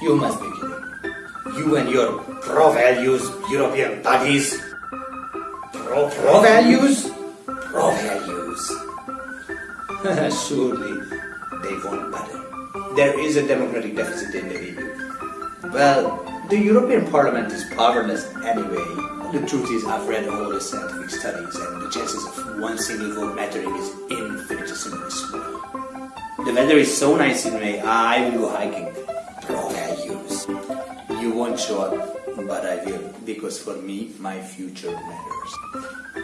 You must be kidding. You and your pro-values European bodies. Pro, pro-values? Surely they won't butter. There is a democratic deficit in the EU. Well, the European Parliament is powerless anyway. The truth is, I've read all the scientific studies, and the chances of one single vote mattering is infinitesimally small. The weather is so nice in May, I will go hiking. Show up, but I will, because for me, my future matters.